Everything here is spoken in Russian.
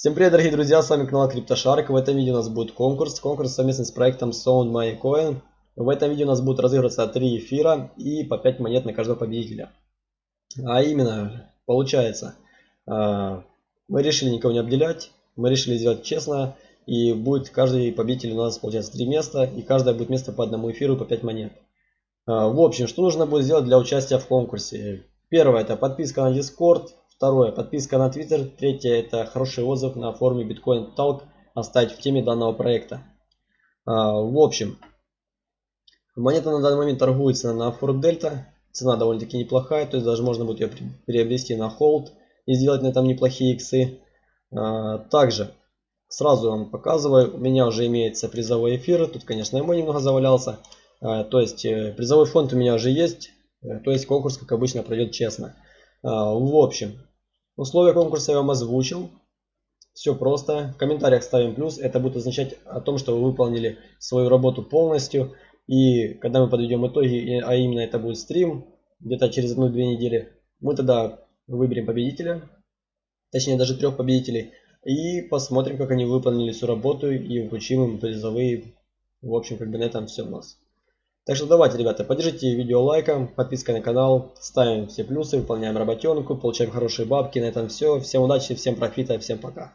Всем привет, дорогие друзья, с вами канал CryptoShark. В этом видео у нас будет конкурс. Конкурс совместный с проектом Sound My Coin. В этом видео у нас будут разыгрываться 3 эфира и по 5 монет на каждого победителя. А именно, получается, а, мы решили никого не обделять, мы решили сделать честно. И будет каждый победитель у нас получается 3 места, и каждое будет место по одному эфиру по 5 монет. А, в общем, что нужно будет сделать для участия в конкурсе? Первое, это подписка на Discord, Второе. Подписка на Twitter. Третье. Это хороший отзыв на форуме Bitcoin Talk оставить в теме данного проекта. А, в общем, монета на данный момент торгуется на Ford Delta. Цена довольно-таки неплохая, то есть даже можно будет ее приобрести на холд и сделать на этом неплохие иксы. А, также сразу вам показываю, у меня уже имеется призовой эфир. Тут, конечно, и мой немного завалялся. А, то есть э, призовой фонд у меня уже есть. Э, то есть конкурс, как обычно, пройдет честно. В общем, Условия конкурса я вам озвучил. Все просто. В комментариях ставим плюс. Это будет означать о том, что вы выполнили свою работу полностью. И когда мы подведем итоги, а именно это будет стрим, где-то через одну-две недели, мы тогда выберем победителя. Точнее даже трех победителей. И посмотрим, как они выполнили всю работу и вручим им призовые. В общем, как бы на этом все у нас. Так что давайте, ребята, поддержите видео лайком, подпиской на канал, ставим все плюсы, выполняем работенку, получаем хорошие бабки. На этом все. Всем удачи, всем профита, всем пока.